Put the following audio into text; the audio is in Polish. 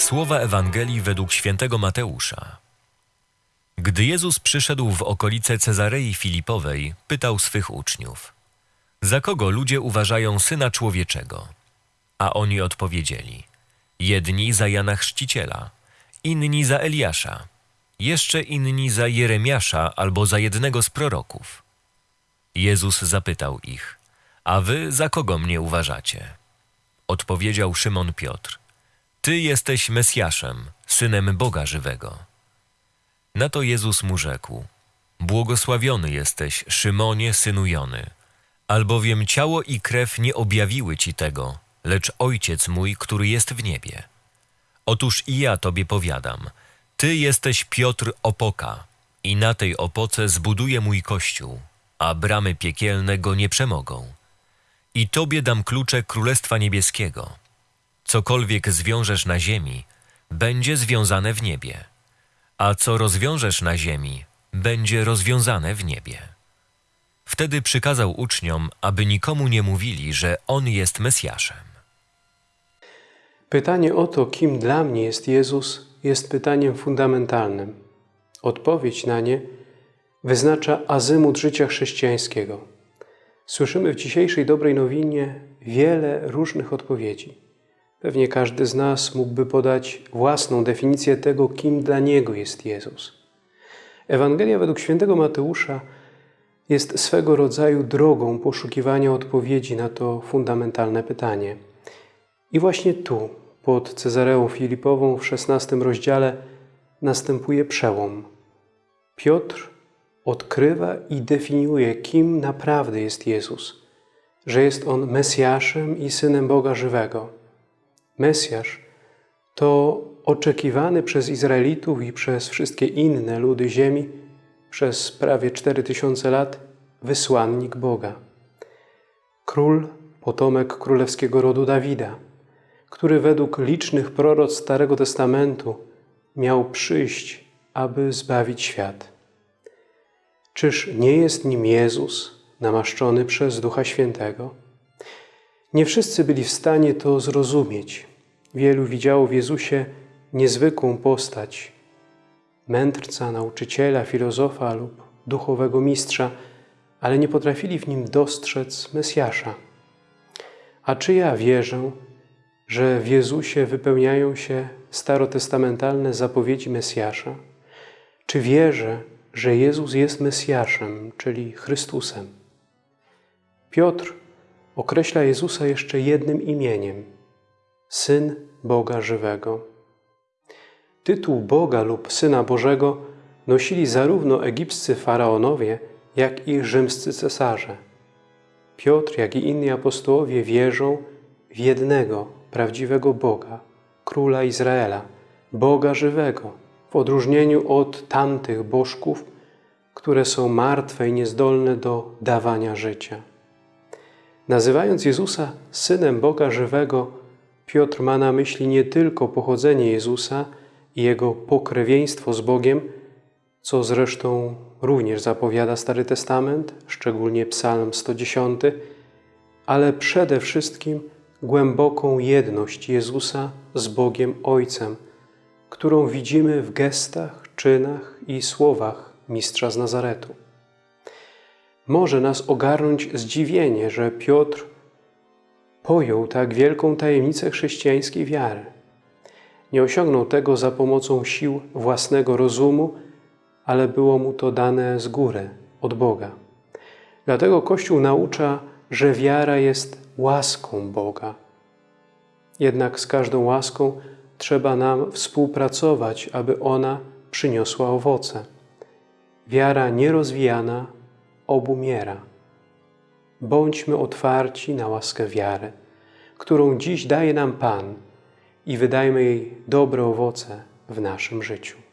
Słowa Ewangelii według świętego Mateusza. Gdy Jezus przyszedł w okolice Cezarei Filipowej, pytał swych uczniów: Za kogo ludzie uważają syna człowieczego? A oni odpowiedzieli: Jedni za Jana Chrzciciela, inni za Eliasza, jeszcze inni za Jeremiasza albo za jednego z proroków. Jezus zapytał ich: A wy za kogo mnie uważacie? Odpowiedział Szymon Piotr: Ty jesteś Mesjaszem, synem Boga żywego. Na to Jezus mu rzekł: Błogosławiony jesteś, Szymonie, synu Jony, albowiem ciało i krew nie objawiły ci tego, lecz Ojciec mój, który jest w niebie. Otóż i ja tobie powiadam: Ty jesteś Piotr Opoka, i na tej opoce zbuduję mój kościół, a bramy piekielne go nie przemogą. I tobie dam klucze Królestwa Niebieskiego. Cokolwiek zwiążesz na ziemi, będzie związane w niebie, a co rozwiążesz na ziemi, będzie rozwiązane w niebie. Wtedy przykazał uczniom, aby nikomu nie mówili, że on jest Mesjaszem. Pytanie o to, kim dla mnie jest Jezus, jest pytaniem fundamentalnym. Odpowiedź na nie wyznacza azymut życia chrześcijańskiego. Słyszymy w dzisiejszej dobrej nowinie wiele różnych odpowiedzi. Pewnie każdy z nas mógłby podać własną definicję tego, kim dla niego jest Jezus. Ewangelia według świętego Mateusza jest swego rodzaju drogą poszukiwania odpowiedzi na to fundamentalne pytanie. I właśnie tu, pod Cezareą Filipową w XVI rozdziale, następuje przełom. Piotr odkrywa i definiuje, kim naprawdę jest Jezus, że jest On Mesjaszem i Synem Boga żywego. Mesjasz to oczekiwany przez Izraelitów i przez wszystkie inne ludy ziemi przez prawie 4000 lat wysłannik Boga. Król, potomek królewskiego rodu Dawida, który według licznych proroc Starego Testamentu miał przyjść, aby zbawić świat. Czyż nie jest nim Jezus, namaszczony przez Ducha Świętego? Nie wszyscy byli w stanie to zrozumieć. Wielu widziało w Jezusie niezwykłą postać, mędrca, nauczyciela, filozofa lub duchowego mistrza, ale nie potrafili w nim dostrzec Mesjasza. A czy ja wierzę, że w Jezusie wypełniają się starotestamentalne zapowiedzi Mesjasza? Czy wierzę, że Jezus jest Mesjaszem, czyli Chrystusem? Piotr określa Jezusa jeszcze jednym imieniem Syn Boga żywego. Tytuł Boga lub Syna Bożego nosili zarówno egipscy faraonowie, jak i rzymscy cesarze. Piotr, jak i inni apostołowie wierzą w jednego prawdziwego Boga, Króla Izraela, Boga żywego, w odróżnieniu od tamtych bożków, które są martwe i niezdolne do dawania życia. Nazywając Jezusa Synem Boga żywego, Piotr ma na myśli nie tylko pochodzenie Jezusa i Jego pokrewieństwo z Bogiem, co zresztą również zapowiada Stary Testament, szczególnie Psalm 110, ale przede wszystkim głęboką jedność Jezusa z Bogiem Ojcem, którą widzimy w gestach, czynach i słowach Mistrza z Nazaretu. Może nas ogarnąć zdziwienie, że Piotr pojął tak wielką tajemnicę chrześcijańskiej wiary. Nie osiągnął tego za pomocą sił własnego rozumu, ale było mu to dane z góry, od Boga. Dlatego Kościół naucza, że wiara jest łaską Boga. Jednak z każdą łaską trzeba nam współpracować, aby ona przyniosła owoce. Wiara nierozwijana obumiera. Bądźmy otwarci na łaskę wiary, którą dziś daje nam Pan i wydajmy jej dobre owoce w naszym życiu.